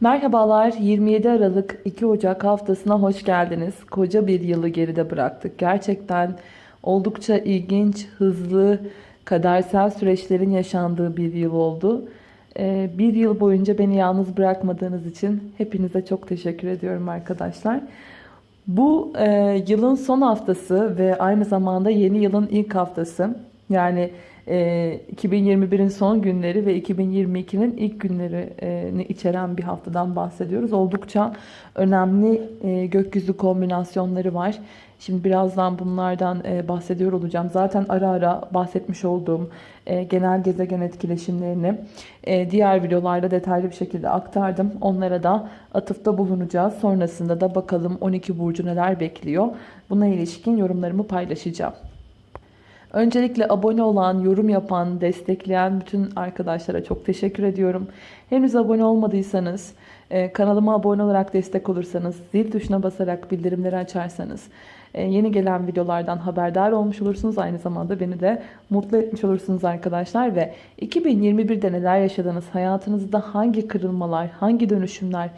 Merhabalar 27 Aralık 2 Ocak haftasına hoş geldiniz. Koca bir yılı geride bıraktık. Gerçekten oldukça ilginç, hızlı, kadersel süreçlerin yaşandığı bir yıl oldu. Ee, Bir yıl boyunca beni yalnız bırakmadığınız için hepinize çok teşekkür ediyorum arkadaşlar. Bu e, yılın son haftası ve aynı zamanda yeni yılın ilk haftası. Yani 2021'in son günleri ve 2022'nin ilk günlerini içeren bir haftadan bahsediyoruz. Oldukça önemli e, gökyüzü kombinasyonları var. Şimdi birazdan bunlardan e, bahsediyor olacağım. Zaten ara ara bahsetmiş olduğum e, genel gezegen etkileşimlerini e, diğer videolarda detaylı bir şekilde aktardım. Onlara da atıfta bulunacağız. Sonrasında da bakalım 12 burcu neler bekliyor. Buna ilişkin yorumlarımı paylaşacağım. Öncelikle abone olan, yorum yapan, destekleyen bütün arkadaşlara çok teşekkür ediyorum. Henüz abone olmadıysanız, e, kanalıma abone olarak destek olursanız, zil tuşuna basarak bildirimleri açarsanız, e, yeni gelen videolardan haberdar olmuş olursunuz. Aynı zamanda beni de mutlu etmiş olursunuz arkadaşlar. Ve 2021'de neler yaşadınız, hayatınızda hangi kırılmalar, hangi dönüşümler,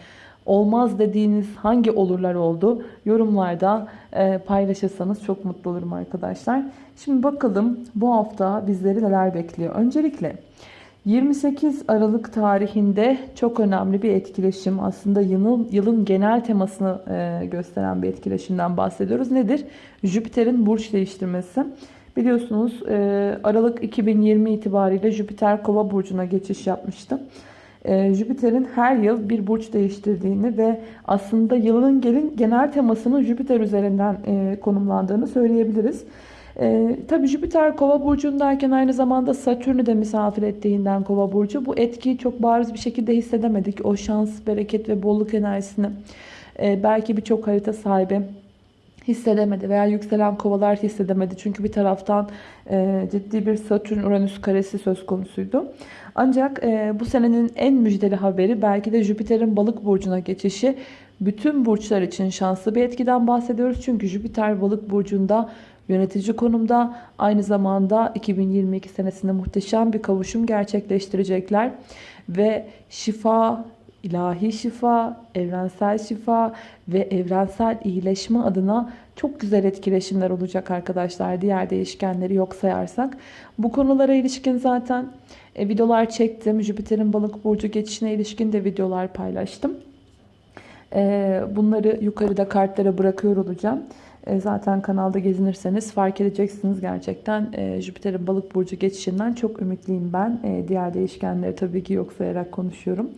olmaz dediğiniz hangi olurlar oldu yorumlarda e, paylaşırsanız çok mutlu olurum arkadaşlar. Şimdi bakalım bu hafta bizleri neler bekliyor. Öncelikle 28 Aralık tarihinde çok önemli bir etkileşim. Aslında yılın, yılın genel temasını e, gösteren bir etkileşimden bahsediyoruz. Nedir? Jüpiter'in burç değiştirmesi. Biliyorsunuz e, Aralık 2020 itibariyle Jüpiter Kova burcuna geçiş yapmıştı. E, Jüpiter'in her yıl bir burç değiştirdiğini ve aslında yılın gelin genel temasının Jüpiter üzerinden e, konumlandığını söyleyebiliriz. E, Tabi Jüpiter Kova burcundayken aynı zamanda Satürn'ü de misafir ettiğinden Kova burcu bu etkiyi çok bariz bir şekilde hissedemedik. O şans, bereket ve bolluk enerjisini e, belki birçok harita sahibi hissedemedi veya yükselen kovalar hissedemedi. Çünkü bir taraftan e, ciddi bir Satürn-Uranüs karesi söz konusuydu. Ancak e, bu senenin en müjdeli haberi belki de Jüpiter'in balık burcuna geçişi. Bütün burçlar için şanslı bir etkiden bahsediyoruz. Çünkü Jüpiter balık burcunda yönetici konumda aynı zamanda 2022 senesinde muhteşem bir kavuşum gerçekleştirecekler. Ve şifa, ilahi şifa, evrensel şifa ve evrensel iyileşme adına çok güzel etkileşimler olacak arkadaşlar. Diğer değişkenleri yok sayarsak. Bu konulara ilişkin zaten e, videolar çektim. Jüpiter'in balık burcu geçişine ilişkin de videolar paylaştım. E, bunları yukarıda kartlara bırakıyor olacağım. E, zaten kanalda gezinirseniz fark edeceksiniz gerçekten Jüpiter'in balık burcu geçişinden çok ümitliyim ben. Diğer değişkenleri tabii ki yok sayarak konuşuyorum.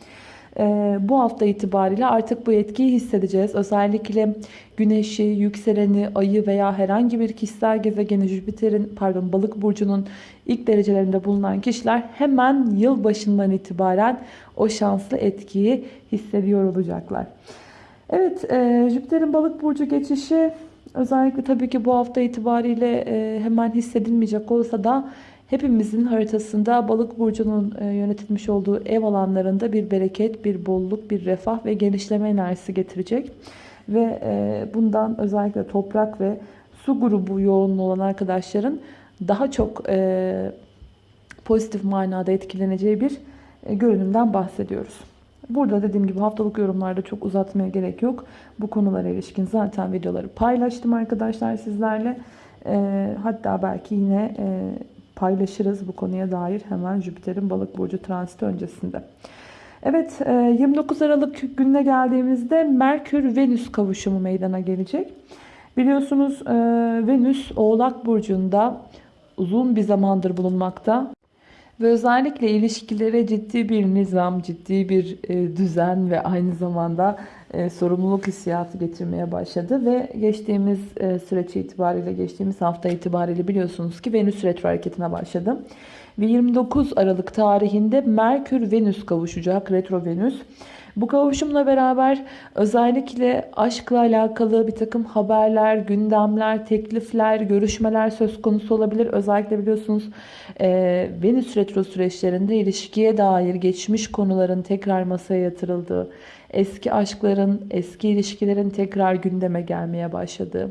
E, bu hafta itibariyle artık bu etkiyi hissedeceğiz. Özellikle güneşi, yükseleni, ayı veya herhangi bir kişisel gezegeni Jüpiter'in pardon balık burcunun ilk derecelerinde bulunan kişiler hemen yıl başından itibaren o şanslı etkiyi hissediyor olacaklar. Evet e, Jüpiter'in balık burcu geçişi özellikle tabii ki bu hafta itibariyle e, hemen hissedilmeyecek olsa da hepimizin haritasında balık burcunun e, yönetilmiş olduğu ev alanlarında bir bereket, bir bolluk, bir refah ve genişleme enerjisi getirecek. Ve e, bundan özellikle toprak ve su grubu yoğunluğu olan arkadaşların daha çok e, pozitif manada etkileneceği bir görünümden bahsediyoruz. Burada dediğim gibi haftalık yorumlarda çok uzatmaya gerek yok. Bu konulara ilişkin zaten videoları paylaştım arkadaşlar sizlerle. Hatta belki yine paylaşırız bu konuya dair hemen Jüpiter'in balık burcu transiti öncesinde. Evet 29 Aralık gününe geldiğimizde Merkür-Venüs kavuşumu meydana gelecek. Biliyorsunuz Venüs Oğlak Burcu'nda uzun bir zamandır bulunmakta. Ve özellikle ilişkilere ciddi bir nizam, ciddi bir e, düzen ve aynı zamanda e, sorumluluk hissiyatı getirmeye başladı. Ve geçtiğimiz e, süreç itibariyle, geçtiğimiz hafta itibariyle biliyorsunuz ki Venüs retro hareketine başladı. Ve 29 Aralık tarihinde Merkür-Venüs kavuşacak, retro Venüs. Bu kavuşumla beraber özellikle aşkla alakalı bir takım haberler, gündemler, teklifler, görüşmeler söz konusu olabilir. Özellikle biliyorsunuz e, Venüs retro süreçlerinde ilişkiye dair geçmiş konuların tekrar masaya yatırıldığı, eski aşkların, eski ilişkilerin tekrar gündeme gelmeye başladığı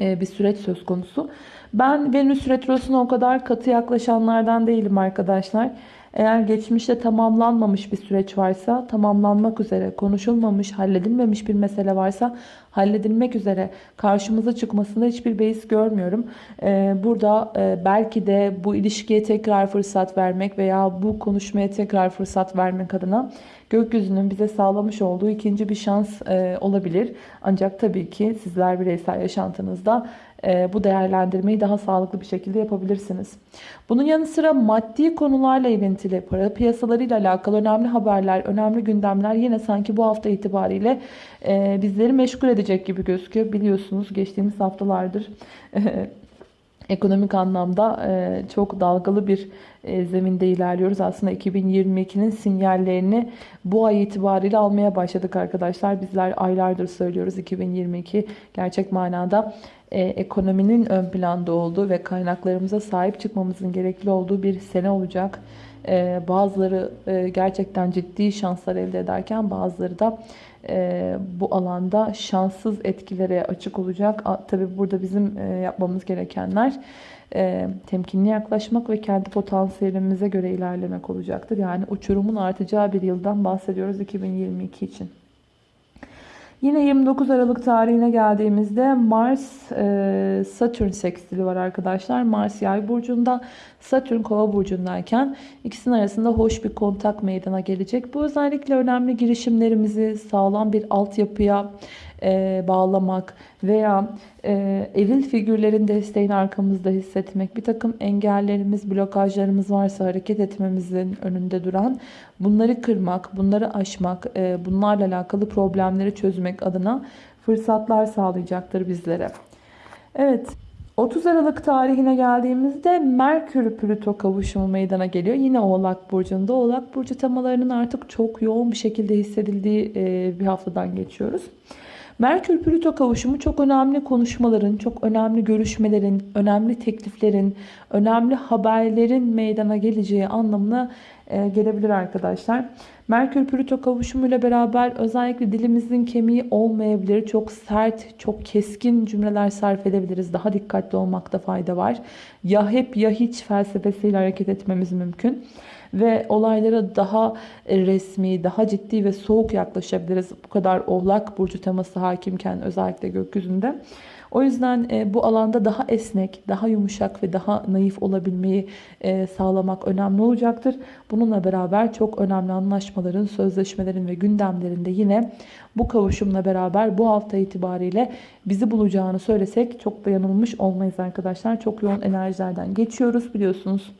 e, bir süreç söz konusu. Ben Venüs retrosuna o kadar katı yaklaşanlardan değilim arkadaşlar. Eğer geçmişte tamamlanmamış bir süreç varsa, tamamlanmak üzere, konuşulmamış, halledilmemiş bir mesele varsa halledilmek üzere karşımıza çıkmasında hiçbir beis görmüyorum. Ee, burada e, belki de bu ilişkiye tekrar fırsat vermek veya bu konuşmaya tekrar fırsat vermek adına gökyüzünün bize sağlamış olduğu ikinci bir şans e, olabilir. Ancak tabii ki sizler bireysel yaşantınızda bu değerlendirmeyi daha sağlıklı bir şekilde yapabilirsiniz. Bunun yanı sıra maddi konularla ilintili, para piyasalarıyla alakalı önemli haberler, önemli gündemler yine sanki bu hafta itibariyle e, bizleri meşgul edecek gibi gözüküyor. Biliyorsunuz geçtiğimiz haftalardır ekonomik anlamda e, çok dalgalı bir e, zeminde ilerliyoruz. Aslında 2022'nin sinyallerini bu ay itibariyle almaya başladık arkadaşlar. Bizler aylardır söylüyoruz 2022 gerçek manada e, ekonominin ön planda olduğu ve kaynaklarımıza sahip çıkmamızın gerekli olduğu bir sene olacak. Bazıları gerçekten ciddi şanslar elde ederken bazıları da e, bu alanda şanssız etkilere açık olacak. Tabi burada bizim yapmamız gerekenler temkinli yaklaşmak ve kendi potansiyelimize göre ilerlemek olacaktır. Yani uçurumun artacağı bir yıldan bahsediyoruz 2022 için. Yine 29 Aralık tarihine geldiğimizde Mars e, Satürn sekstili var arkadaşlar. Mars yay burcunda, Satürn kova burcundayken ikisinin arasında hoş bir kontak meydana gelecek. Bu özellikle önemli girişimlerimizi sağlam bir altyapıya e, bağlamak veya e, evil figürlerin desteğini arkamızda hissetmek, bir takım engellerimiz, blokajlarımız varsa hareket etmemizin önünde duran bunları kırmak, bunları aşmak, e, bunlarla alakalı problemleri çözmek adına fırsatlar sağlayacaktır bizlere. Evet. 30 Aralık tarihine geldiğimizde Merkür Plüto kavuşumu meydana geliyor. Yine Oğlak Burcu'nda. Oğlak Burcu temalarının artık çok yoğun bir şekilde hissedildiği bir haftadan geçiyoruz. Merkür Plüto kavuşumu çok önemli konuşmaların, çok önemli görüşmelerin, önemli tekliflerin, önemli haberlerin meydana geleceği anlamına e, gelebilir arkadaşlar. Merkür Plüto kavuşumuyla beraber özellikle dilimizin kemiği olmayabilir. Çok sert, çok keskin cümleler sarf edebiliriz. Daha dikkatli olmakta fayda var. Ya hep ya hiç felsefesiyle hareket etmemiz mümkün ve olaylara daha e, resmi, daha ciddi ve soğuk yaklaşabiliriz. Bu kadar oğlak burcu teması hakimken özellikle gökyüzünde. O yüzden e, bu alanda daha esnek, daha yumuşak ve daha naif olabilmeyi e, sağlamak önemli olacaktır. Bununla beraber çok önemli anlaşmaların, sözleşmelerin ve gündemlerinde yine bu kavuşumla beraber bu hafta itibariyle bizi bulacağını söylesek çok dayanılmış olmayız arkadaşlar. Çok yoğun enerjilerden geçiyoruz biliyorsunuz.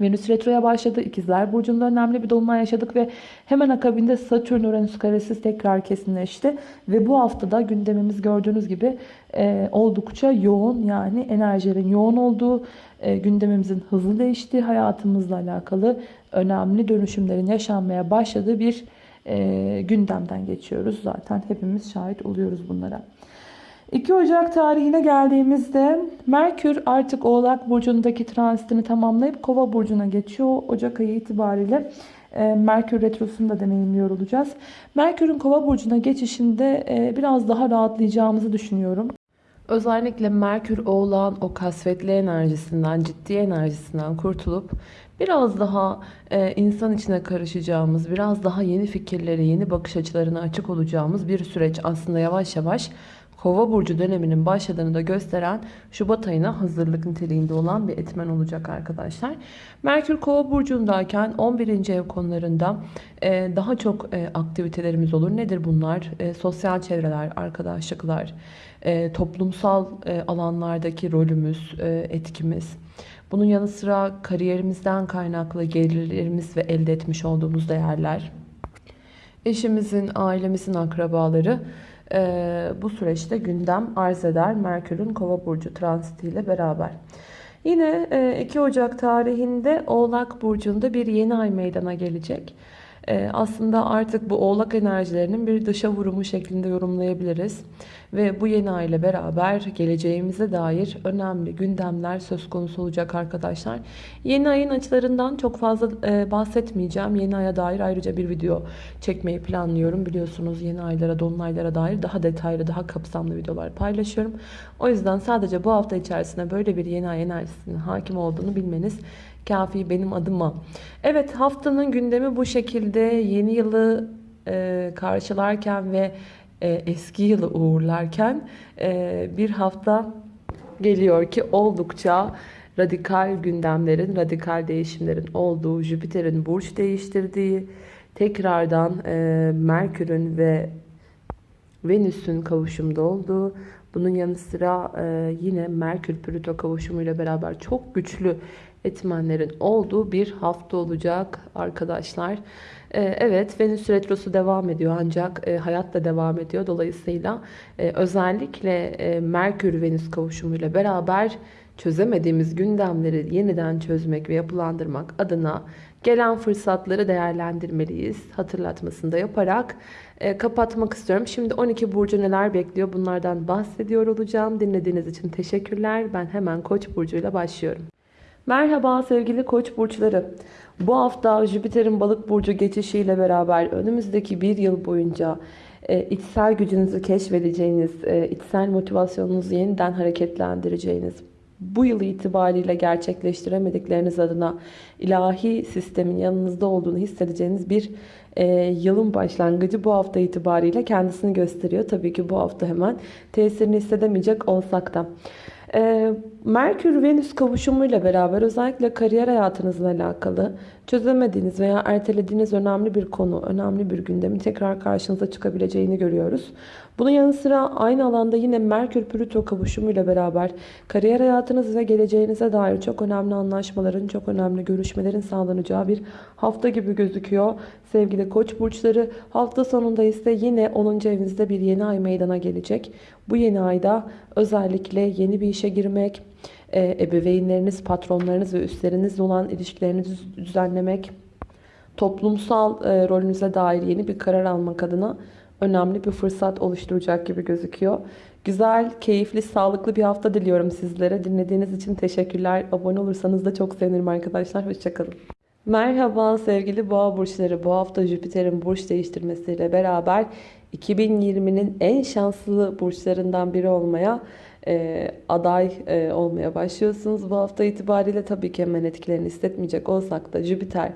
Venüs Retro'ya başladı. İkizler Burcu'nda önemli bir dolunay yaşadık ve hemen akabinde Satürn Uranüs karesi tekrar kesinleşti. Ve bu haftada gündemimiz gördüğünüz gibi e, oldukça yoğun yani enerjilerin yoğun olduğu e, gündemimizin hızlı değiştiği hayatımızla alakalı önemli dönüşümlerin yaşanmaya başladığı bir e, gündemden geçiyoruz. Zaten hepimiz şahit oluyoruz bunlara. 2 Ocak tarihine geldiğimizde Merkür artık Oğlak Burcu'ndaki transitini tamamlayıp Kova Burcu'na geçiyor. Ocak ayı itibariyle e, Merkür Retrosu'nu da deneyimliyor olacağız. Merkür'ün Kova Burcu'na geçişinde e, biraz daha rahatlayacağımızı düşünüyorum. Özellikle Merkür Oğlağın o kasvetli enerjisinden, ciddi enerjisinden kurtulup biraz daha e, insan içine karışacağımız, biraz daha yeni fikirlere, yeni bakış açılarına açık olacağımız bir süreç aslında yavaş yavaş Kova burcu döneminin başladığını da gösteren Şubat ayına hazırlık niteliğinde olan bir etmen olacak arkadaşlar. Merkür Kova burcundayken 11. ev konularında e, daha çok e, aktivitelerimiz olur. Nedir bunlar? E, sosyal çevreler, arkadaşlıklar, toplumsal alanlardaki rolümüz, etkimiz. Bunun yanı sıra kariyerimizden kaynaklı gelirlerimiz ve elde etmiş olduğumuz değerler. Eşimizin, ailemizin akrabaları e, bu süreçte gündem arz eder Merkür'ün Kova burcu transitiyle beraber. Yine 2 Ocak tarihinde Oğlak burcunda bir yeni ay meydana gelecek. Ee, aslında artık bu oğlak enerjilerinin bir dışa vurumu şeklinde yorumlayabiliriz. Ve bu yeni ay ile beraber geleceğimize dair önemli gündemler söz konusu olacak arkadaşlar. Yeni ayın açılarından çok fazla e, bahsetmeyeceğim. Yeni aya dair ayrıca bir video çekmeyi planlıyorum. Biliyorsunuz yeni aylara, dolunaylara dair daha detaylı, daha kapsamlı videolar paylaşıyorum. O yüzden sadece bu hafta içerisinde böyle bir yeni ay enerjisinin hakim olduğunu bilmeniz kafi benim adıma. Evet haftanın gündemi bu şekilde. Yeni yılı e, karşılarken ve e, eski yılı uğurlarken e, bir hafta geliyor ki oldukça radikal gündemlerin, radikal değişimlerin olduğu, Jüpiter'in burç değiştirdiği, tekrardan e, Merkür'ün ve Venüs'ün kavuşumda olduğu, bunun yanı sıra e, yine Merkür-Plüto kavuşumuyla beraber çok güçlü etmenlerin olduğu bir hafta olacak arkadaşlar. E, evet Venüs Retrosu devam ediyor ancak e, hayat da devam ediyor. Dolayısıyla e, özellikle e, Merkür-Venüs kavuşumuyla beraber çözemediğimiz gündemleri yeniden çözmek ve yapılandırmak adına gelen fırsatları değerlendirmeliyiz. Hatırlatmasını da yaparak kapatmak istiyorum. Şimdi 12 burcu neler bekliyor bunlardan bahsediyor olacağım. Dinlediğiniz için teşekkürler. Ben hemen Koç burcuyla başlıyorum. Merhaba sevgili Koç burçları. Bu hafta Jüpiter'in balık burcu geçişiyle beraber önümüzdeki bir yıl boyunca e, içsel gücünüzü keşfedeceğiniz, e, içsel motivasyonunuzu yeniden hareketlendireceğiniz, bu yıl itibariyle gerçekleştiremedikleriniz adına ilahi sistemin yanınızda olduğunu hissedeceğiniz bir e, yılın başlangıcı bu hafta itibariyle kendisini gösteriyor. Tabii ki bu hafta hemen tesirini hissedemeyecek olsak da. E, Merkür-Venüs kavuşumuyla beraber özellikle kariyer hayatınızla alakalı çözemediğiniz veya ertelediğiniz önemli bir konu, önemli bir gündemin tekrar karşınıza çıkabileceğini görüyoruz. Bunun yanı sıra aynı alanda yine Merkür-Plüto kavuşumuyla beraber kariyer hayatınız ve geleceğinize dair çok önemli anlaşmaların, çok önemli görüşmelerin sağlanacağı bir hafta gibi gözüküyor. Sevgili Koç burçları hafta sonunda ise yine 10. evinizde bir yeni ay meydana gelecek. Bu yeni ayda özellikle yeni bir işe girmek, e, ebeveynleriniz, patronlarınız ve üstlerinizle olan ilişkilerinizi düzenlemek, toplumsal e, rolünüze dair yeni bir karar almak adına önemli bir fırsat oluşturacak gibi gözüküyor. Güzel, keyifli, sağlıklı bir hafta diliyorum sizlere. Dinlediğiniz için teşekkürler. Abone olursanız da çok sevinirim arkadaşlar. Hoşçakalın. Merhaba sevgili boğa burçları. Bu hafta Jüpiter'in burç değiştirmesiyle beraber 2020'nin en şanslı burçlarından biri olmaya e, aday e, olmaya başlıyorsunuz. Bu hafta itibariyle tabii ki hemen etkilerini hissetmeyecek olsak da Jüpiter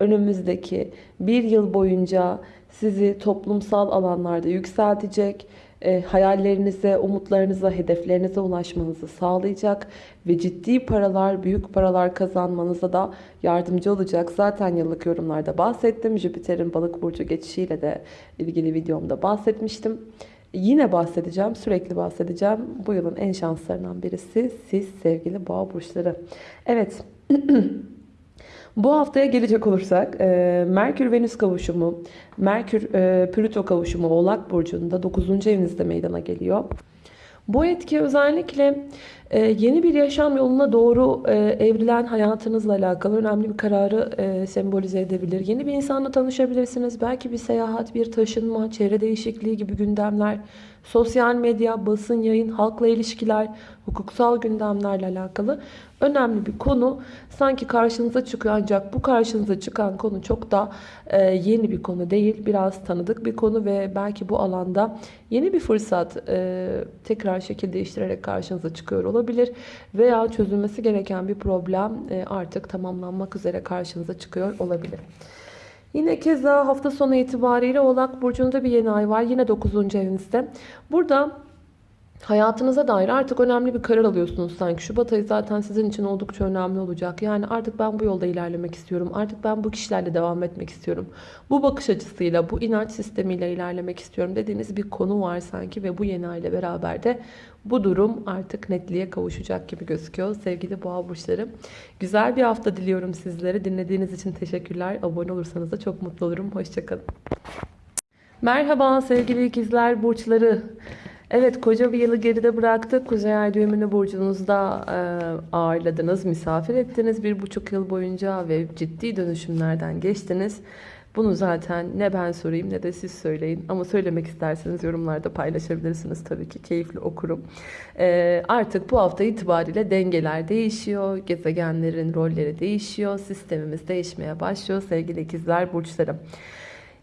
önümüzdeki bir yıl boyunca sizi toplumsal alanlarda yükseltecek, e, hayallerinize, umutlarınıza, hedeflerinize ulaşmanızı sağlayacak ve ciddi paralar, büyük paralar kazanmanıza da yardımcı olacak. Zaten yıllık yorumlarda bahsettim. Jüpiter'in balık burcu geçişiyle de ilgili videomda bahsetmiştim. Yine bahsedeceğim, sürekli bahsedeceğim. Bu yılın en şanslarından birisi siz sevgili boğa burçları. Evet. Bu haftaya gelecek olursak e, Merkür-Venüs kavuşumu, Merkür-Plüto kavuşumu Oğlak Burcu'nda 9. evinizde meydana geliyor. Bu etki özellikle e, yeni bir yaşam yoluna doğru e, evrilen hayatınızla alakalı önemli bir kararı sembolize edebilir. Yeni bir insanla tanışabilirsiniz. Belki bir seyahat, bir taşınma, çevre değişikliği gibi gündemler, sosyal medya, basın, yayın, halkla ilişkiler, hukuksal gündemlerle alakalı önemli bir konu sanki karşınıza çıkıyor ancak bu karşınıza çıkan konu çok da e, yeni bir konu değil biraz tanıdık bir konu ve belki bu alanda yeni bir fırsat e, tekrar şekil değiştirerek karşınıza çıkıyor olabilir veya çözülmesi gereken bir problem e, artık tamamlanmak üzere karşınıza çıkıyor olabilir. Yine keza hafta sonu itibariyle Oğlak Burcu'nda bir yeni ay var. Yine 9. evinizde. Burada Hayatınıza dair artık önemli bir karar alıyorsunuz sanki. Şubat ayı zaten sizin için oldukça önemli olacak. Yani artık ben bu yolda ilerlemek istiyorum. Artık ben bu kişilerle devam etmek istiyorum. Bu bakış açısıyla, bu inanç sistemiyle ilerlemek istiyorum dediğiniz bir konu var sanki. Ve bu yeni ay ile beraber de bu durum artık netliğe kavuşacak gibi gözüküyor. Sevgili boğa burçları. Güzel bir hafta diliyorum sizlere. Dinlediğiniz için teşekkürler. Abone olursanız da çok mutlu olurum. Hoşçakalın. Merhaba sevgili ikizler burçları. Evet koca bir yılı geride bıraktık. Kuzey Ay düğümünü burcunuzda e, ağırladınız, misafir ettiniz bir buçuk yıl boyunca ve ciddi dönüşümlerden geçtiniz. Bunu zaten ne ben sorayım ne de siz söyleyin. Ama söylemek isterseniz yorumlarda paylaşabilirsiniz tabii ki. Keyifli okurum. Ee, artık bu hafta itibariyle dengeler değişiyor. Gezegenlerin rolleri değişiyor. Sistemimiz değişmeye başlıyor sevgili ikizler burçlarım.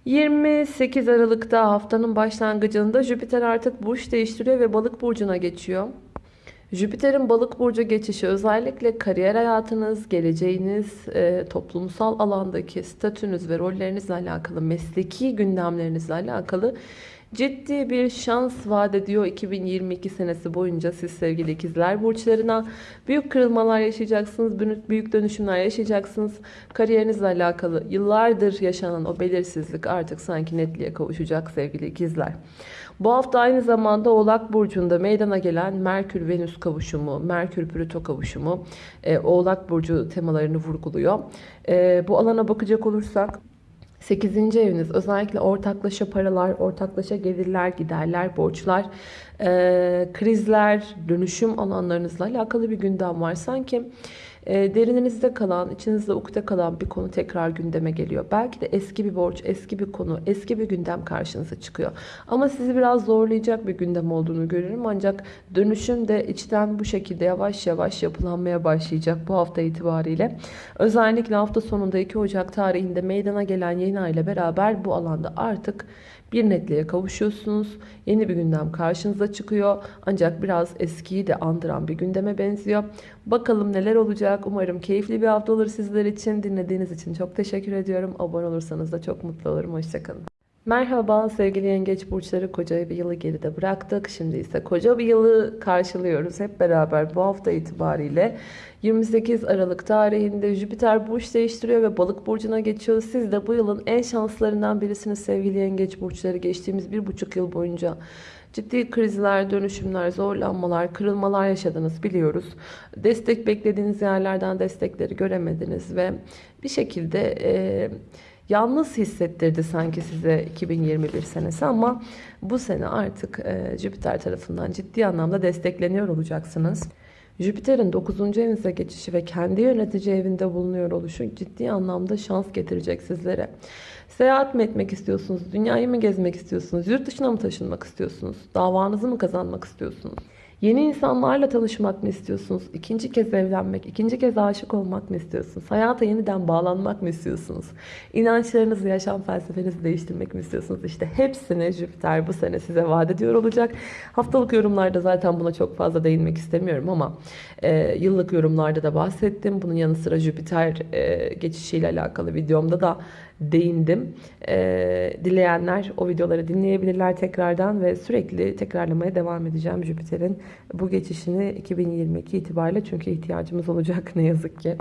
28 Aralık'ta haftanın başlangıcında Jüpiter artık burç değiştiriyor ve balık burcuna geçiyor. Jüpiter'in balık burcu geçişi özellikle kariyer hayatınız, geleceğiniz, e, toplumsal alandaki statünüz ve rollerinizle alakalı, mesleki gündemlerinizle alakalı ciddi bir şans vaat ediyor 2022 senesi boyunca siz sevgili ikizler burçlarına. Büyük kırılmalar yaşayacaksınız, büyük- dönüşümler yaşayacaksınız. Kariyerinizle alakalı yıllardır yaşanan o belirsizlik artık sanki netliğe kavuşacak sevgili ikizler. Bu hafta aynı zamanda Oğlak Burcu'nda meydana gelen Merkür-Venüs kavuşumu, Merkür-Plüto kavuşumu e, Oğlak Burcu temalarını vurguluyor. E, bu alana bakacak olursak 8. eviniz özellikle ortaklaşa paralar, ortaklaşa gelirler, giderler, borçlar, e, krizler, dönüşüm alanlarınızla alakalı bir gündem var. Sanki e, derininizde kalan, içinizde ukde kalan bir konu tekrar gündeme geliyor. Belki de eski bir borç, eski bir konu, eski bir gündem karşınıza çıkıyor. Ama sizi biraz zorlayacak bir gündem olduğunu görüyorum. Ancak dönüşüm de içten bu şekilde yavaş yavaş yapılanmaya başlayacak bu hafta itibariyle. Özellikle hafta sonunda 2 Ocak tarihinde meydana gelen yeni ay ile beraber bu alanda artık bir netliğe kavuşuyorsunuz. Yeni bir gündem karşınıza çıkıyor. Ancak biraz eskiyi de andıran bir gündeme benziyor. Bakalım neler olacak. Umarım keyifli bir hafta olur sizler için. Dinlediğiniz için çok teşekkür ediyorum. Abone olursanız da çok mutlu olurum. Hoşçakalın. Merhaba sevgili yengeç burçları koca bir yılı geride bıraktık. Şimdi ise koca bir yılı karşılıyoruz hep beraber bu hafta itibariyle. 28 Aralık tarihinde Jüpiter burç değiştiriyor ve balık burcuna geçiyor. Siz de bu yılın en şanslarından birisiniz sevgili yengeç burçları. Geçtiğimiz bir buçuk yıl boyunca ciddi krizler, dönüşümler, zorlanmalar, kırılmalar yaşadınız biliyoruz. Destek beklediğiniz yerlerden destekleri göremediniz ve bir şekilde... E, yalnız hissettirdi sanki size 2021 senesi ama bu sene artık e, Jüpiter tarafından ciddi anlamda destekleniyor olacaksınız. Jüpiter'in 9. evinize geçişi ve kendi yönetici evinde bulunuyor oluşu ciddi anlamda şans getirecek sizlere. Seyahat mi etmek istiyorsunuz? Dünyayı mı gezmek istiyorsunuz? Yurt dışına mı taşınmak istiyorsunuz? Davanızı mı kazanmak istiyorsunuz? Yeni insanlarla tanışmak mı istiyorsunuz? İkinci kez evlenmek, ikinci kez aşık olmak mı istiyorsunuz? Hayata yeniden bağlanmak mı istiyorsunuz? İnançlarınızı, yaşam felsefenizi değiştirmek mi istiyorsunuz? İşte hepsini Jüpiter bu sene size vaat ediyor olacak. Haftalık yorumlarda zaten buna çok fazla değinmek istemiyorum ama e, yıllık yorumlarda da bahsettim. Bunun yanı sıra Jüpiter e, geçişiyle alakalı videomda da değindim. Ee, dileyenler o videoları dinleyebilirler tekrardan ve sürekli tekrarlamaya devam edeceğim Jüpiter'in bu geçişini 2022 itibariyle çünkü ihtiyacımız olacak ne yazık ki.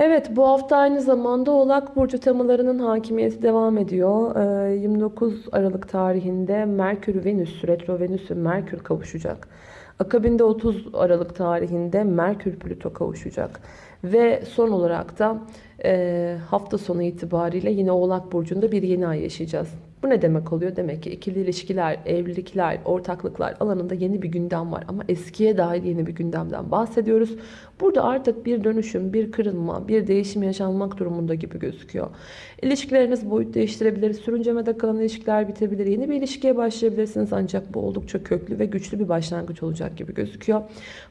Evet bu hafta aynı zamanda Oğlak Burcu temalarının hakimiyeti devam ediyor. Ee, 29 Aralık tarihinde Merkür Venüs, Retro Venüs ve Merkür kavuşacak. Akabinde 30 Aralık tarihinde Merkür Plüto kavuşacak. Ve son olarak da e, hafta sonu itibariyle yine Oğlak Burcu'nda bir yeni ay yaşayacağız. Bu ne demek oluyor? Demek ki ikili ilişkiler, evlilikler, ortaklıklar alanında yeni bir gündem var. Ama eskiye dair yeni bir gündemden bahsediyoruz. Burada artık bir dönüşüm, bir kırılma, bir değişim yaşanmak durumunda gibi gözüküyor. İlişkileriniz boyut değiştirebilir, sürüncemede kalan ilişkiler bitebilir, yeni bir ilişkiye başlayabilirsiniz. Ancak bu oldukça köklü ve güçlü bir başlangıç olacak gibi gözüküyor.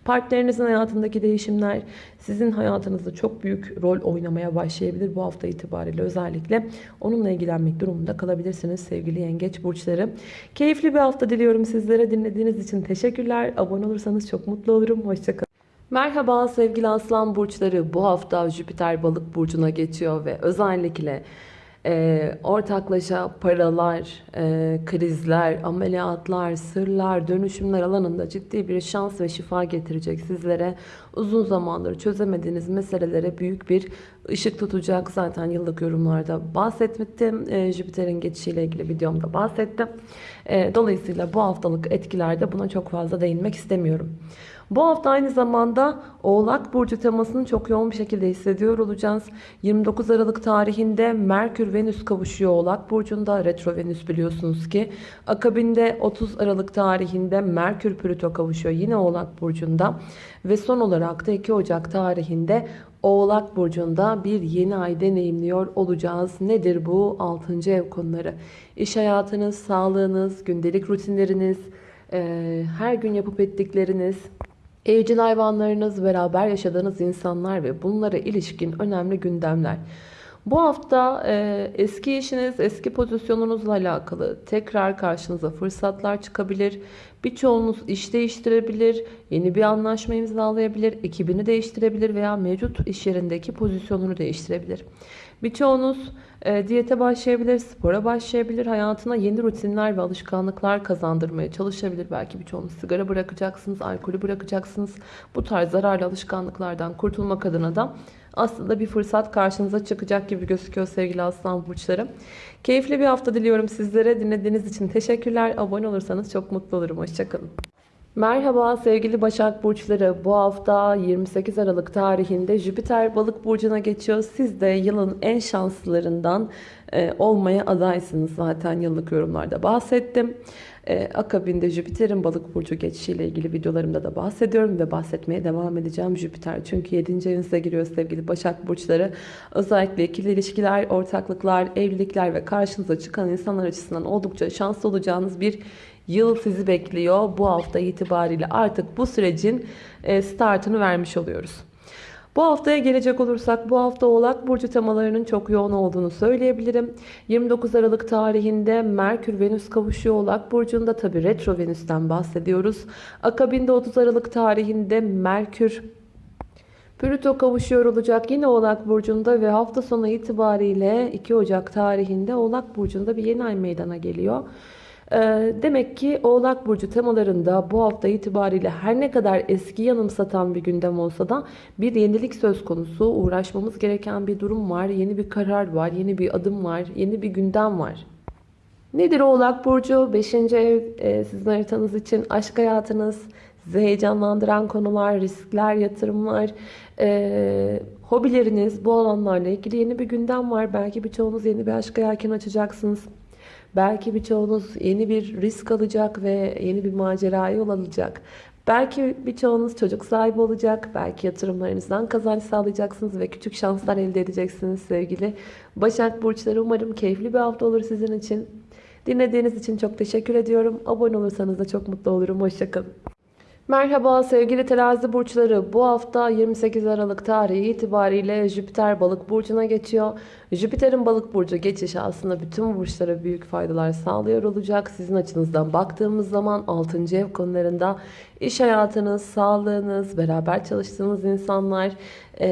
Partnerinizin hayatındaki değişimler sizin hayatınızda çok büyük rol oynamaya başlayabilir bu hafta itibariyle özellikle. Onunla ilgilenmek durumunda kalabilirsiniz sevgili yengeç burçları. Keyifli bir hafta diliyorum sizlere. Dinlediğiniz için teşekkürler. Abone olursanız çok mutlu olurum. Hoşçakalın. Merhaba sevgili aslan burçları. Bu hafta Jüpiter balık burcuna geçiyor ve özellikle e, ortaklaşa paralar, e, krizler, ameliyatlar, sırlar, dönüşümler alanında ciddi bir şans ve şifa getirecek sizlere. Uzun zamandır çözemediğiniz meselelere büyük bir ışık tutacak. Zaten yıllık yorumlarda bahsetmiştim. E, Jüpiter'in geçişiyle ilgili videomda bahsettim. E, dolayısıyla bu haftalık etkilerde buna çok fazla değinmek istemiyorum. Bu hafta aynı zamanda Oğlak Burcu temasını çok yoğun bir şekilde hissediyor olacağız. 29 Aralık tarihinde Merkür-Venüs kavuşuyor Oğlak Burcu'nda. Retro Venüs biliyorsunuz ki. Akabinde 30 Aralık tarihinde Merkür-Plüto kavuşuyor yine Oğlak Burcu'nda. Ve son olarak da 2 Ocak tarihinde Oğlak Burcu'nda bir yeni ay deneyimliyor olacağız. Nedir bu? 6. ev konuları. İş hayatınız, sağlığınız, gündelik rutinleriniz, her gün yapıp ettikleriniz, Evcil hayvanlarınız, beraber yaşadığınız insanlar ve bunlara ilişkin önemli gündemler. Bu hafta e, eski işiniz, eski pozisyonunuzla alakalı tekrar karşınıza fırsatlar çıkabilir. Birçoğunuz iş değiştirebilir, yeni bir anlaşma imzalayabilir, ekibini değiştirebilir veya mevcut iş yerindeki pozisyonunu değiştirebilir. Birçoğunuz e, diyete başlayabilir, spora başlayabilir, hayatına yeni rutinler ve alışkanlıklar kazandırmaya çalışabilir. Belki birçoğunuz sigara bırakacaksınız, alkolü bırakacaksınız. Bu tarz zararlı alışkanlıklardan kurtulmak adına da aslında bir fırsat karşınıza çıkacak gibi gözüküyor sevgili aslan burçlarım. Keyifli bir hafta diliyorum sizlere. Dinlediğiniz için teşekkürler. Abone olursanız çok mutlu olurum. Hoşçakalın. Merhaba sevgili Başak Burçları. Bu hafta 28 Aralık tarihinde Jüpiter balık burcuna geçiyor. Siz de yılın en şanslılarından e, olmaya adaysınız. Zaten yıllık yorumlarda bahsettim. E, akabinde Jüpiter'in balık burcu geçişiyle ilgili videolarımda da bahsediyorum ve bahsetmeye devam edeceğim. Jüpiter çünkü 7. evinize giriyor sevgili Başak Burçları. Özellikle ikili ilişkiler, ortaklıklar, evlilikler ve karşınıza çıkan insanlar açısından oldukça şanslı olacağınız bir yıl sizi bekliyor. Bu hafta itibariyle artık bu sürecin e, startını vermiş oluyoruz. Bu haftaya gelecek olursak bu hafta Oğlak Burcu temalarının çok yoğun olduğunu söyleyebilirim. 29 Aralık tarihinde Merkür Venüs kavuşuyor Oğlak Burcu'nda tabi retro Venüs'ten bahsediyoruz. Akabinde 30 Aralık tarihinde Merkür Plüto kavuşuyor olacak yine Oğlak Burcu'nda ve hafta sonu itibariyle 2 Ocak tarihinde Oğlak Burcu'nda bir yeni ay meydana geliyor. Ee, demek ki Oğlak Burcu temalarında bu hafta itibariyle her ne kadar eski yanımsatan bir gündem olsa da bir yenilik söz konusu. Uğraşmamız gereken bir durum var. Yeni bir karar var. Yeni bir adım var. Yeni bir gündem var. Nedir Oğlak Burcu? 5. ev e, sizin haritanız için aşk hayatınız, sizi heyecanlandıran konular, riskler, yatırımlar, e, hobileriniz, bu alanlarla ilgili yeni bir gündem var. Belki birçoğunuz yeni bir aşk yelken açacaksınız. Belki birçoğunuz yeni bir risk alacak ve yeni bir maceraya yol alacak. Belki birçoğunuz çocuk sahibi olacak. Belki yatırımlarınızdan kazanç sağlayacaksınız ve küçük şanslar elde edeceksiniz sevgili Başak Burçları. Umarım keyifli bir hafta olur sizin için. Dinlediğiniz için çok teşekkür ediyorum. Abone olursanız da çok mutlu olurum. Hoşçakalın. Merhaba sevgili terazi burçları. Bu hafta 28 Aralık tarihi itibariyle Jüpiter balık burcuna geçiyor. Jüpiter'in balık burcu geçişi aslında bütün burçlara büyük faydalar sağlıyor olacak. Sizin açınızdan baktığımız zaman 6. ev konularında iş hayatınız, sağlığınız, beraber çalıştığınız insanlar ee,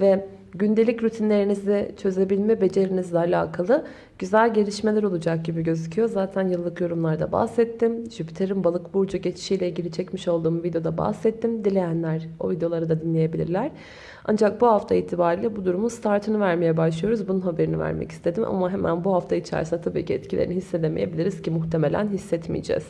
ve gündelik rutinlerinizi çözebilme becerinizle alakalı güzel gelişmeler olacak gibi gözüküyor. Zaten yıllık yorumlarda bahsettim. Jüpiter'in balık burcu geçişiyle ilgili çekmiş olduğum videoda bahsettim. Dileyenler o videoları da dinleyebilirler. Ancak bu hafta itibariyle bu durumun startını vermeye başlıyoruz. Bunun haberini vermek istedim ama hemen bu hafta içerisinde tabii ki etkilerini hissedemeyebiliriz ki muhtemelen hissetmeyeceğiz.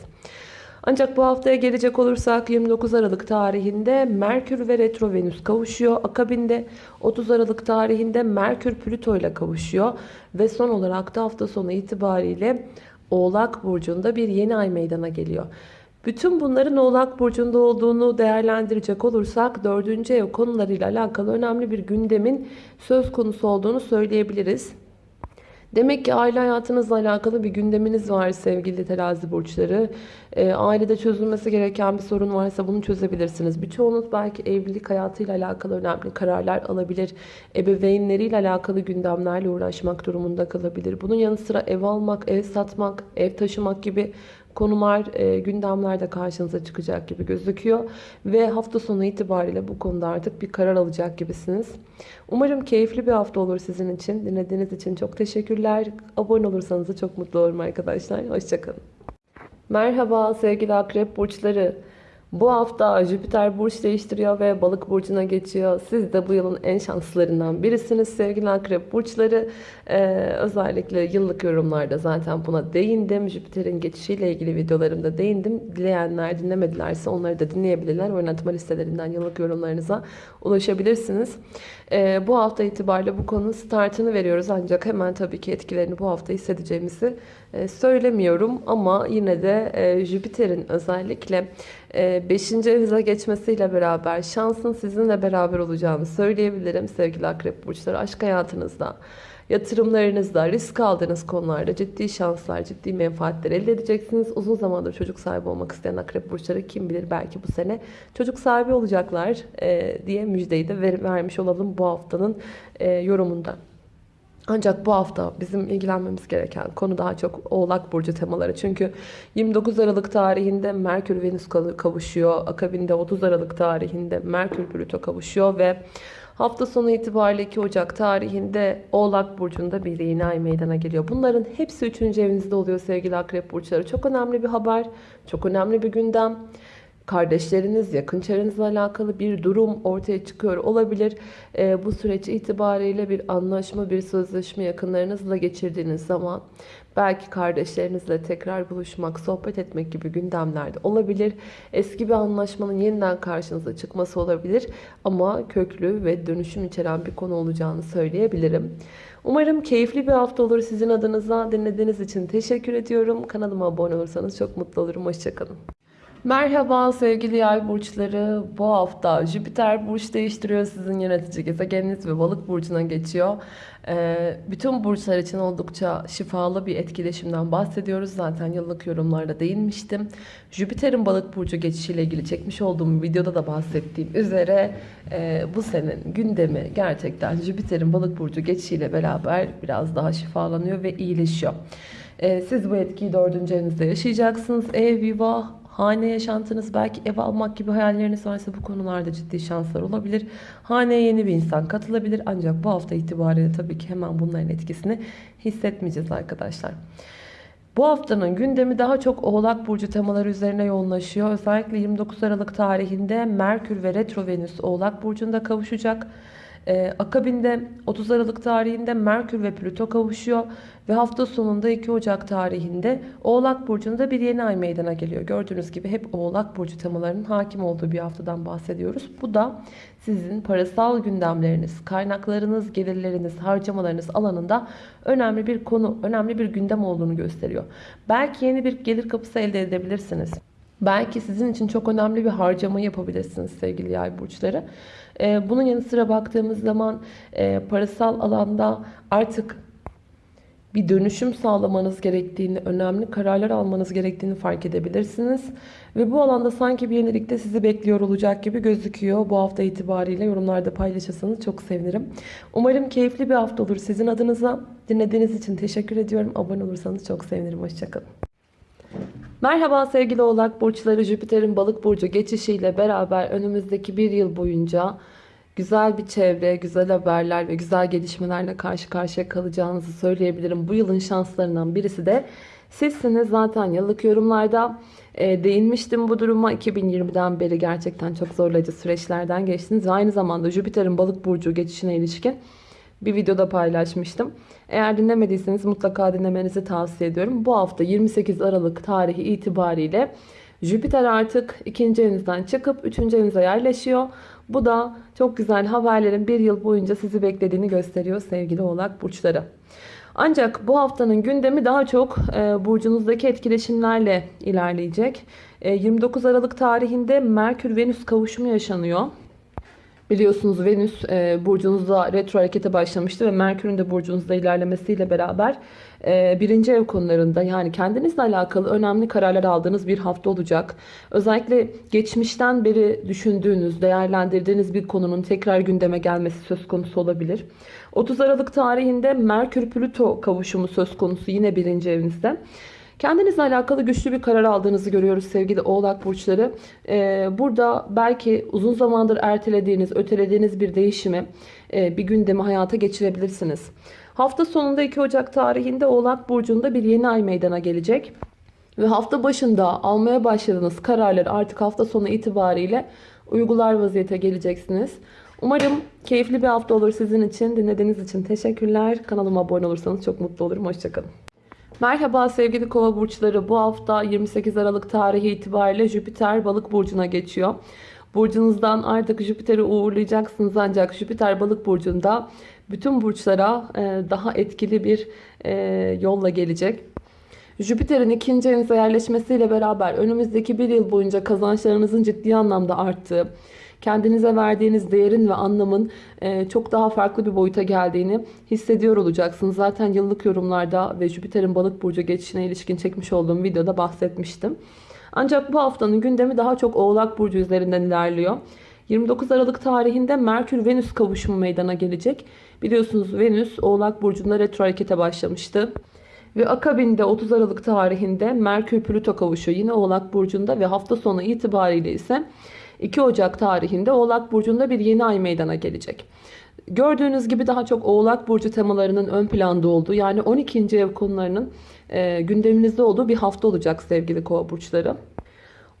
Ancak bu haftaya gelecek olursak 29 Aralık tarihinde Merkür ve Retro Venüs kavuşuyor. Akabinde 30 Aralık tarihinde Merkür Plüto ile kavuşuyor. Ve son olarak da hafta sonu itibariyle Oğlak Burcu'nda bir yeni ay meydana geliyor. Bütün bunların Oğlak Burcu'nda olduğunu değerlendirecek olursak 4. ev konularıyla alakalı önemli bir gündemin söz konusu olduğunu söyleyebiliriz. Demek ki aile hayatınızla alakalı bir gündeminiz var sevgili terazi burçları. E, ailede çözülmesi gereken bir sorun varsa bunu çözebilirsiniz. Birçoğunuz belki evlilik hayatıyla alakalı önemli kararlar alabilir. Ebeveynleriyle alakalı gündemlerle uğraşmak durumunda kalabilir. Bunun yanı sıra ev almak, ev satmak, ev taşımak gibi konular e, gündemlerde karşınıza çıkacak gibi gözüküyor. Ve hafta sonu itibariyle bu konuda artık bir karar alacak gibisiniz. Umarım keyifli bir hafta olur sizin için. Dinlediğiniz için çok teşekkürler. Abone olursanız da çok mutlu olurum arkadaşlar. Hoşçakalın. Merhaba sevgili akrep burçları. Bu hafta Jüpiter burç değiştiriyor ve balık burcuna geçiyor. Siz de bu yılın en şanslılarından birisiniz sevgili akrep burçları. Ee, özellikle yıllık yorumlarda zaten buna değindim. Jüpiter'in geçişiyle ilgili videolarımda değindim. Dileyenler dinlemedilerse onları da dinleyebilirler. Oynatma listelerinden yıllık yorumlarınıza ulaşabilirsiniz. Ee, bu hafta itibariyle bu konunun startını veriyoruz. Ancak hemen tabii ki etkilerini bu hafta hissedeceğimizi e, söylemiyorum. Ama yine de e, Jüpiter'in özellikle 5. E, hıza geçmesiyle beraber şansın sizinle beraber olacağını söyleyebilirim sevgili akrep burçları aşk hayatınızda yatırımlarınızda, risk aldığınız konularda ciddi şanslar, ciddi menfaatler elde edeceksiniz. Uzun zamandır çocuk sahibi olmak isteyen akrep burçları kim bilir belki bu sene çocuk sahibi olacaklar diye müjdeyi de ver, vermiş olalım bu haftanın yorumunda. Ancak bu hafta bizim ilgilenmemiz gereken konu daha çok Oğlak Burcu temaları. Çünkü 29 Aralık tarihinde Merkür Venüs kav- kavuşuyor. Akabinde 30 Aralık tarihinde Merkür Plüto kavuşuyor ve hafta sonu itibariyle 2 Ocak tarihinde Oğlak Burcu'nda bir yeni ay meydana geliyor. Bunların hepsi 3. evinizde oluyor sevgili Akrep Burçları. Çok önemli bir haber, çok önemli bir gündem kardeşleriniz, yakın çevrenizle alakalı bir durum ortaya çıkıyor olabilir. Ee, bu süreç itibariyle bir anlaşma, bir sözleşme yakınlarınızla geçirdiğiniz zaman belki kardeşlerinizle tekrar buluşmak, sohbet etmek gibi gündemlerde olabilir. Eski bir anlaşmanın yeniden karşınıza çıkması olabilir ama köklü ve dönüşüm içeren bir konu olacağını söyleyebilirim. Umarım keyifli bir hafta olur sizin adınıza. Dinlediğiniz için teşekkür ediyorum. Kanalıma abone olursanız çok mutlu olurum. Hoşçakalın. Merhaba sevgili yay burçları. Bu hafta Jüpiter burç değiştiriyor. Sizin yönetici gezegeniniz ve balık burcuna geçiyor. Ee, bütün burçlar için oldukça şifalı bir etkileşimden bahsediyoruz. Zaten yıllık yorumlarda değinmiştim. Jüpiter'in balık burcu geçişiyle ilgili çekmiş olduğum videoda da bahsettiğim üzere e, bu senenin gündemi gerçekten Jüpiter'in balık burcu geçişiyle beraber biraz daha şifalanıyor ve iyileşiyor. Ee, siz bu etkiyi dördüncü evinizde yaşayacaksınız. Ev, Hane yaşantınız belki ev almak gibi hayalleriniz varsa bu konularda ciddi şanslar olabilir. Haneye yeni bir insan katılabilir ancak bu hafta itibariyle tabii ki hemen bunların etkisini hissetmeyeceğiz arkadaşlar. Bu haftanın gündemi daha çok Oğlak Burcu temaları üzerine yoğunlaşıyor. Özellikle 29 Aralık tarihinde Merkür ve Retro Venüs Oğlak Burcu'nda kavuşacak. Ee, akabinde 30 Aralık tarihinde Merkür ve Plüto kavuşuyor ve hafta sonunda 2 Ocak tarihinde Oğlak Burcu'nda bir yeni ay meydana geliyor. Gördüğünüz gibi hep Oğlak Burcu temalarının hakim olduğu bir haftadan bahsediyoruz. Bu da sizin parasal gündemleriniz, kaynaklarınız, gelirleriniz, harcamalarınız alanında önemli bir konu, önemli bir gündem olduğunu gösteriyor. Belki yeni bir gelir kapısı elde edebilirsiniz. Belki sizin için çok önemli bir harcama yapabilirsiniz sevgili yay burçları. Ee, bunun yanı sıra baktığımız zaman e, parasal alanda artık bir dönüşüm sağlamanız gerektiğini, önemli kararlar almanız gerektiğini fark edebilirsiniz. Ve bu alanda sanki bir yenilik de sizi bekliyor olacak gibi gözüküyor. Bu hafta itibariyle yorumlarda paylaşırsanız çok sevinirim. Umarım keyifli bir hafta olur sizin adınıza. Dinlediğiniz için teşekkür ediyorum. Abone olursanız çok sevinirim. Hoşçakalın. Merhaba sevgili oğlak burçları Jüpiter'in balık burcu geçişiyle beraber önümüzdeki bir yıl boyunca güzel bir çevre, güzel haberler ve güzel gelişmelerle karşı karşıya kalacağınızı söyleyebilirim. Bu yılın şanslarından birisi de sizsiniz. Zaten yıllık yorumlarda e, değinmiştim bu duruma. 2020'den beri gerçekten çok zorlayıcı süreçlerden geçtiniz. Ve aynı zamanda Jüpiter'in balık burcu geçişine ilişkin bir videoda paylaşmıştım. Eğer dinlemediyseniz mutlaka dinlemenizi tavsiye ediyorum. Bu hafta 28 Aralık tarihi itibariyle Jüpiter artık ikinci evinizden çıkıp üçüncü evinize yerleşiyor. Bu da çok güzel haberlerin bir yıl boyunca sizi beklediğini gösteriyor sevgili oğlak burçları. Ancak bu haftanın gündemi daha çok e, burcunuzdaki etkileşimlerle ilerleyecek. E, 29 Aralık tarihinde Merkür-Venüs kavuşumu yaşanıyor. Biliyorsunuz Venüs e, burcunuzda retro harekete başlamıştı ve Merkür'ün de burcunuzda ilerlemesiyle beraber e, birinci ev konularında yani kendinizle alakalı önemli kararlar aldığınız bir hafta olacak. Özellikle geçmişten beri düşündüğünüz, değerlendirdiğiniz bir konunun tekrar gündeme gelmesi söz konusu olabilir. 30 Aralık tarihinde Merkür-Plüto kavuşumu söz konusu yine birinci evinizde. Kendinizle alakalı güçlü bir karar aldığınızı görüyoruz sevgili oğlak burçları. Ee, burada belki uzun zamandır ertelediğiniz, ötelediğiniz bir değişimi, e, bir gündemi hayata geçirebilirsiniz. Hafta sonunda 2 Ocak tarihinde oğlak burcunda bir yeni ay meydana gelecek. Ve hafta başında almaya başladığınız kararları artık hafta sonu itibariyle uygular vaziyete geleceksiniz. Umarım keyifli bir hafta olur sizin için. Dinlediğiniz için teşekkürler. Kanalıma abone olursanız çok mutlu olurum. Hoşçakalın. Merhaba sevgili kova burçları. Bu hafta 28 Aralık tarihi itibariyle Jüpiter balık burcuna geçiyor. Burcunuzdan artık Jüpiter'i uğurlayacaksınız ancak Jüpiter balık burcunda bütün burçlara e, daha etkili bir e, yolla gelecek. Jüpiter'in ikinci evinize yerleşmesiyle beraber önümüzdeki bir yıl boyunca kazançlarınızın ciddi anlamda arttığı, kendinize verdiğiniz değerin ve anlamın e, çok daha farklı bir boyuta geldiğini hissediyor olacaksınız. Zaten yıllık yorumlarda ve Jüpiter'in balık burcu geçişine ilişkin çekmiş olduğum videoda bahsetmiştim. Ancak bu haftanın gündemi daha çok Oğlak Burcu üzerinden ilerliyor. 29 Aralık tarihinde Merkür-Venüs kavuşumu meydana gelecek. Biliyorsunuz Venüs Oğlak Burcu'nda retro harekete başlamıştı. Ve akabinde 30 Aralık tarihinde Merkür-Plüto kavuşuyor yine Oğlak Burcu'nda ve hafta sonu itibariyle ise 2 Ocak tarihinde Oğlak Burcu'nda bir yeni ay meydana gelecek. Gördüğünüz gibi daha çok Oğlak Burcu temalarının ön planda olduğu yani 12. ev konularının e, gündeminizde olduğu bir hafta olacak sevgili kova burçları.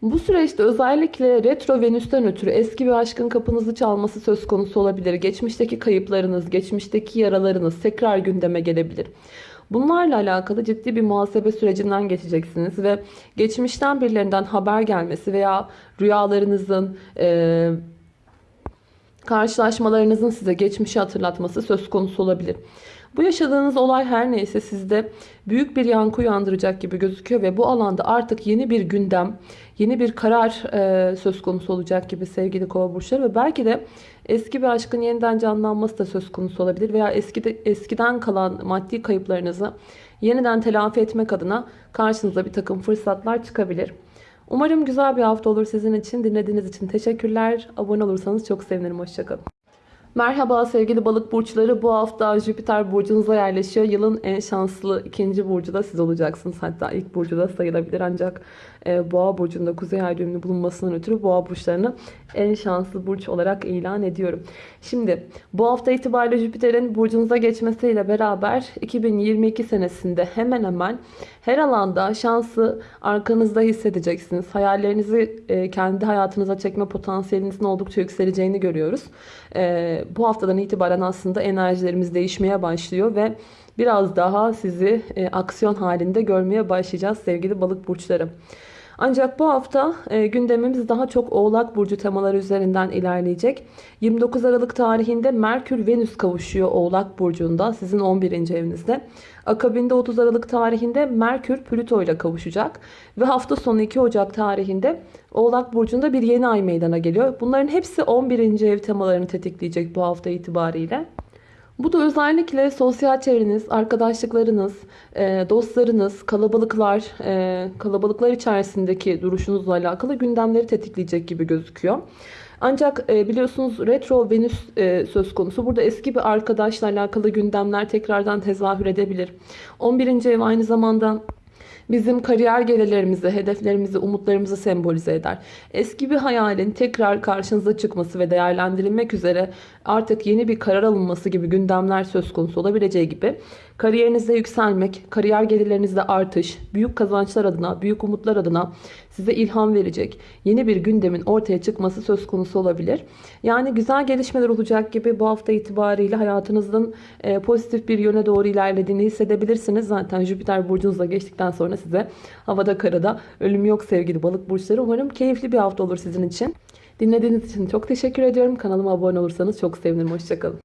Bu süreçte özellikle retro venüsten ötürü eski bir aşkın kapınızı çalması söz konusu olabilir. Geçmişteki kayıplarınız, geçmişteki yaralarınız tekrar gündeme gelebilir. Bunlarla alakalı ciddi bir muhasebe sürecinden geçeceksiniz ve geçmişten birilerinden haber gelmesi veya rüyalarınızın, e, karşılaşmalarınızın size geçmişi hatırlatması söz konusu olabilir. Bu yaşadığınız olay her neyse sizde büyük bir yankı uyandıracak gibi gözüküyor ve bu alanda artık yeni bir gündem, yeni bir karar e, söz konusu olacak gibi sevgili kova burçları ve belki de eski bir aşkın yeniden canlanması da söz konusu olabilir veya eskide, eskiden kalan maddi kayıplarınızı yeniden telafi etmek adına karşınıza bir takım fırsatlar çıkabilir. Umarım güzel bir hafta olur sizin için. Dinlediğiniz için teşekkürler. Abone olursanız çok sevinirim. Hoşçakalın. Merhaba sevgili balık burçları. Bu hafta Jüpiter burcunuza yerleşiyor. Yılın en şanslı ikinci burcu da siz olacaksınız. Hatta ilk burcu da sayılabilir. Ancak e, Boğa burcunda kuzey ay düğümünü bulunmasından ötürü Boğa burçlarını en şanslı burç olarak ilan ediyorum. Şimdi bu hafta itibariyle Jüpiter'in burcunuza geçmesiyle beraber 2022 senesinde hemen hemen her alanda şansı arkanızda hissedeceksiniz. Hayallerinizi e, kendi hayatınıza çekme potansiyelinizin oldukça yükseleceğini görüyoruz. E, bu haftadan itibaren aslında enerjilerimiz değişmeye başlıyor ve biraz daha sizi e, aksiyon halinde görmeye başlayacağız sevgili balık burçları. Ancak bu hafta e, gündemimiz daha çok Oğlak Burcu temaları üzerinden ilerleyecek. 29 Aralık tarihinde Merkür-Venüs kavuşuyor Oğlak Burcu'nda sizin 11. evinizde. Akabinde 30 Aralık tarihinde Merkür Plüto ile kavuşacak. Ve hafta sonu 2 Ocak tarihinde Oğlak Burcu'nda bir yeni ay meydana geliyor. Bunların hepsi 11. ev temalarını tetikleyecek bu hafta itibariyle. Bu da özellikle sosyal çevreniz, arkadaşlıklarınız, e, dostlarınız, kalabalıklar, e, kalabalıklar içerisindeki duruşunuzla alakalı gündemleri tetikleyecek gibi gözüküyor. Ancak e, biliyorsunuz retro venüs söz konusu. Burada eski bir arkadaşla alakalı gündemler tekrardan tezahür edebilir. 11. ev aynı zamanda bizim kariyer gelirlerimizi, hedeflerimizi, umutlarımızı sembolize eder. Eski bir hayalin tekrar karşınıza çıkması ve değerlendirilmek üzere artık yeni bir karar alınması gibi gündemler söz konusu olabileceği gibi kariyerinizde yükselmek, kariyer gelirlerinizde artış, büyük kazançlar adına, büyük umutlar adına size ilham verecek yeni bir gündemin ortaya çıkması söz konusu olabilir. Yani güzel gelişmeler olacak gibi bu hafta itibariyle hayatınızın e, pozitif bir yöne doğru ilerlediğini hissedebilirsiniz. Zaten Jüpiter burcunuza geçtikten sonra size havada karada ölüm yok sevgili balık burçları. Umarım keyifli bir hafta olur sizin için. Dinlediğiniz için çok teşekkür ediyorum. Kanalıma abone olursanız çok sevinirim. Hoşçakalın.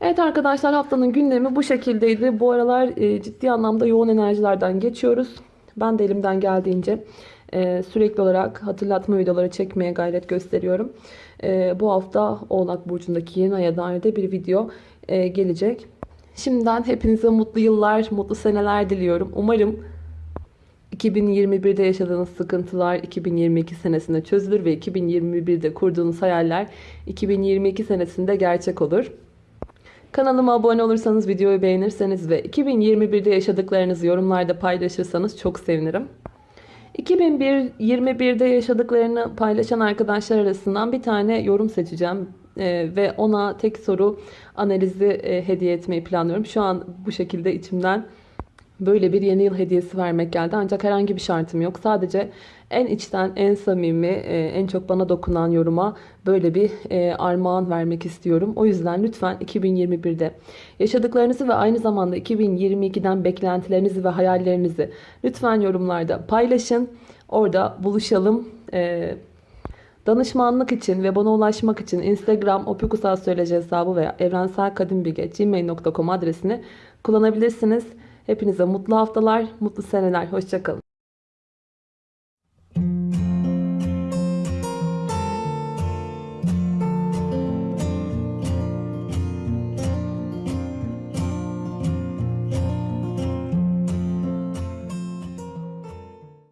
Evet arkadaşlar haftanın gündemi bu şekildeydi. Bu aralar e, ciddi anlamda yoğun enerjilerden geçiyoruz. Ben de elimden geldiğince e, sürekli olarak hatırlatma videoları çekmeye gayret gösteriyorum. E, bu hafta Oğlak Burcu'ndaki yeni aya dair de bir video gelecek. Şimdiden hepinize mutlu yıllar, mutlu seneler diliyorum. Umarım 2021'de yaşadığınız sıkıntılar 2022 senesinde çözülür ve 2021'de kurduğunuz hayaller 2022 senesinde gerçek olur. Kanalıma abone olursanız, videoyu beğenirseniz ve 2021'de yaşadıklarınızı yorumlarda paylaşırsanız çok sevinirim. 2021'de yaşadıklarını paylaşan arkadaşlar arasından bir tane yorum seçeceğim Ee, ve ona tek soru analizi e, hediye etmeyi planlıyorum. Şu an bu şekilde içimden böyle bir yeni yıl hediyesi vermek geldi. Ancak herhangi bir şartım yok. Sadece en içten, en samimi, e, en çok bana dokunan yoruma böyle bir e, armağan vermek istiyorum. O yüzden lütfen 2021'de yaşadıklarınızı ve aynı zamanda 2022'den beklentilerinizi ve hayallerinizi lütfen yorumlarda paylaşın. Orada buluşalım. E, Danışmanlık için ve bana ulaşmak için Instagram opikusal söyleci hesabı veya evrenselkadimbilge.gmail.com adresini kullanabilirsiniz. Hepinize mutlu haftalar, mutlu seneler. Hoşçakalın.